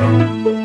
Música